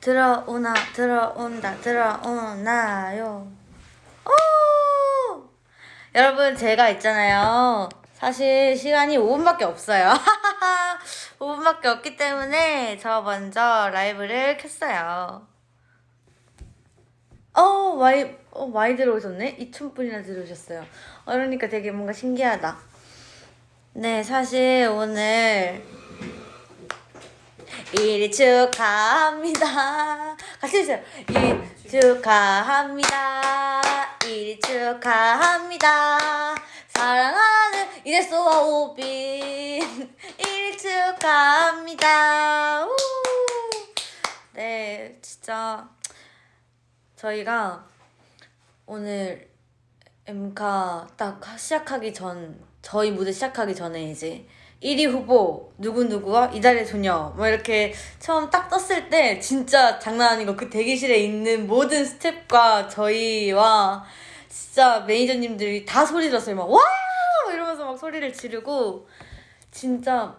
들어오나 들어온다 들어오나요? 오! 여러분 제가 있잖아요. 사실 시간이 5분밖에 없어요. 5분밖에 없기 때문에 저 먼저 라이브를 켰어요. 어 많이 어 많이 들어오셨네? 2,000분이나 들어오셨어요. 어, 그러니까 되게 뭔가 신기하다. 네 사실 오늘 일이 축하합니다. 같이 해주세요. 일 축하합니다. 일 축하합니다. 사랑하는 이데소와 오빈 일 축하합니다. 우! 네, 진짜 저희가 오늘 엠카 딱 시작하기 전 저희 무대 시작하기 전에 이제 1위 후보 누구누구와 이달의 소녀. 뭐 이렇게 처음 딱 떴을 때 진짜 장난 거그 대기실에 있는 모든 스탭과 저희와 진짜 매니저님들이 다 소리 들었어요. 막 와! 이러면서 막 소리를 지르고 진짜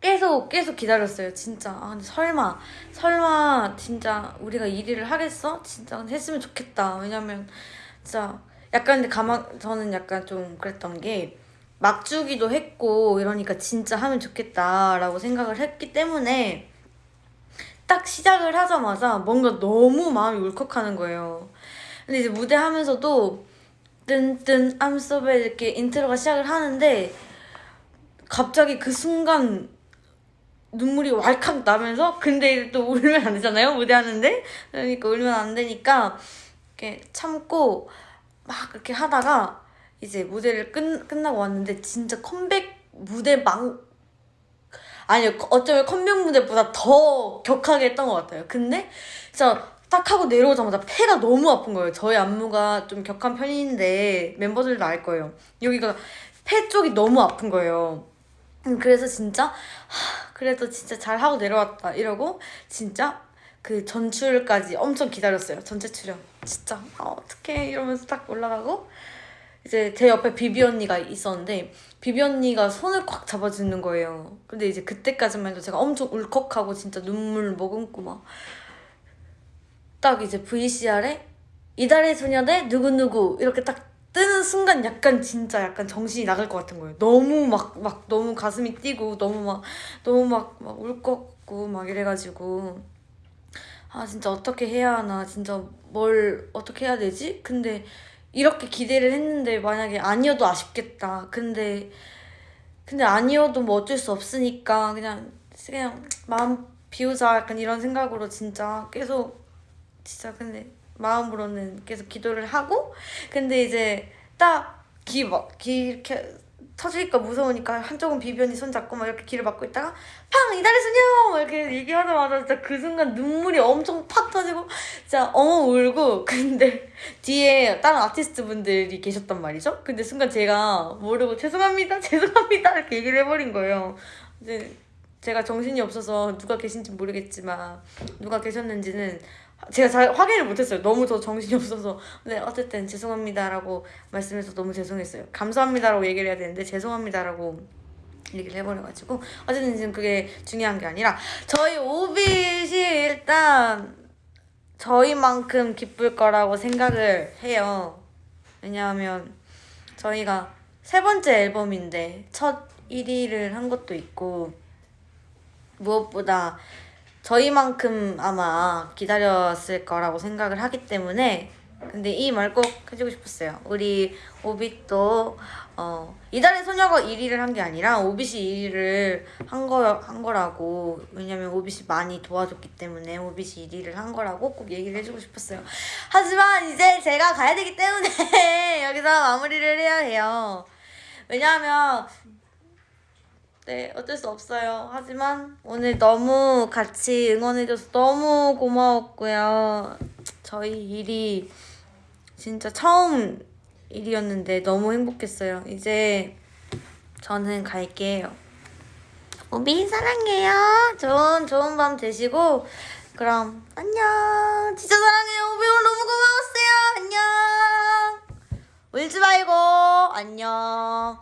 계속 계속 기다렸어요. 진짜. 아 근데 설마 설마 진짜 우리가 1위를 하겠어? 진짜 했으면 좋겠다. 왜냐면 진짜 약간 근데 가만 저는 약간 좀 그랬던 게 막 주기도 했고 이러니까 진짜 하면 좋겠다라고 생각을 했기 때문에 딱 시작을 하자마자 뭔가 너무 마음이 울컥하는 거예요. 근데 이제 무대 하면서도 뜬뜬 bad 이렇게 인트로가 시작을 하는데 갑자기 그 순간 눈물이 왈칵 나면서 근데 또 울면 안 되잖아요 무대 하는데 그러니까 울면 안 되니까 이렇게 참고 막 이렇게 하다가 이제 무대를 끝, 끝나고 왔는데 진짜 컴백 무대 망 아니요 어쩌면 컴백 무대보다 더 격하게 했던 것 같아요. 근데 진짜 딱 하고 내려오자마자 폐가 너무 아픈 거예요. 저희 안무가 좀 격한 편인데 멤버들도 알 거예요. 여기가 폐 쪽이 너무 아픈 거예요. 음, 그래서 진짜 하, 그래도 진짜 잘 하고 내려왔다 이러고 진짜 그 전출까지 엄청 기다렸어요. 전체 출연. 진짜 아, 어떡해 이러면서 딱 올라가고 이제 제 옆에 비비 언니가 있었는데 비비 언니가 손을 꽉 잡아주는 거예요. 근데 이제 그때까지만 해도 제가 엄청 울컥하고 진짜 눈물 머금고 막 딱 이제 VCR에 이달의 소녀대 누구누구 이렇게 딱 뜨는 순간 약간 진짜 약간 정신이 나갈 것 같은 거예요. 너무 막, 막 너무 가슴이 뛰고 너무 막, 너무 막, 막 울컥고 막 이래가지고 아 진짜 어떻게 해야 하나 진짜 뭘 어떻게 해야 되지? 근데 이렇게 기대를 했는데 만약에 아니어도 아쉽겠다. 근데 근데 아니어도 뭐 어쩔 수 없으니까 그냥 그냥 마음 비우자 약간 이런 생각으로 진짜 계속 진짜 근데 마음으로는 계속 기도를 하고 근데 이제 딱귀막귀 이렇게 터질까 무서우니까 한쪽은 비변이 손잡고 막 이렇게 길을 막고 있다가 팡! 이달의 소녀! 막 이렇게 얘기하자마자 진짜 그 순간 눈물이 엄청 팍 터지고 진짜 엉엉 울고 근데 뒤에 다른 아티스트 분들이 계셨단 말이죠? 근데 순간 제가 모르고 죄송합니다 죄송합니다 이렇게 얘기를 해버린 거예요 이제 제가 정신이 없어서 누가 계신지 모르겠지만 누가 계셨는지는 제가 잘 확인을 못했어요. 너무 더 정신이 없어서. 근데 어쨌든 죄송합니다라고 말씀해서 너무 죄송했어요. 감사합니다라고 얘기를 해야 되는데 죄송합니다라고 얘기를 해버려가지고 어쨌든 지금 그게 중요한 게 아니라 저희 오빛이 일단 저희만큼 기쁠 거라고 생각을 해요. 왜냐하면 저희가 세 번째 앨범인데 첫 1위를 한 것도 있고 무엇보다 저희만큼 아마 기다렸을 거라고 생각을 하기 때문에 근데 이 말 꼭 해주고 싶었어요. 우리 오빛도 어, 이달의 소녀가 1위를 한 게 아니라 오빛이 1위를 한, 거, 한 거라고 왜냐면 오빛이 많이 도와줬기 때문에 오빛이 1위를 한 거라고 꼭 얘기를 해주고 싶었어요. 하지만 이제 제가 가야 되기 때문에 여기서 마무리를 해야 해요. 왜냐하면 네, 어쩔 수 없어요. 하지만 오늘 너무 같이 응원해줘서 너무 고마웠고요. 저희 일이 진짜 처음 일이었는데 너무 행복했어요. 이제 저는 갈게요. 오비 사랑해요. 좋은 좋은 밤 되시고 그럼 안녕. 진짜 사랑해요. 오비 오늘 너무 고마웠어요. 안녕. 울지 말고 안녕.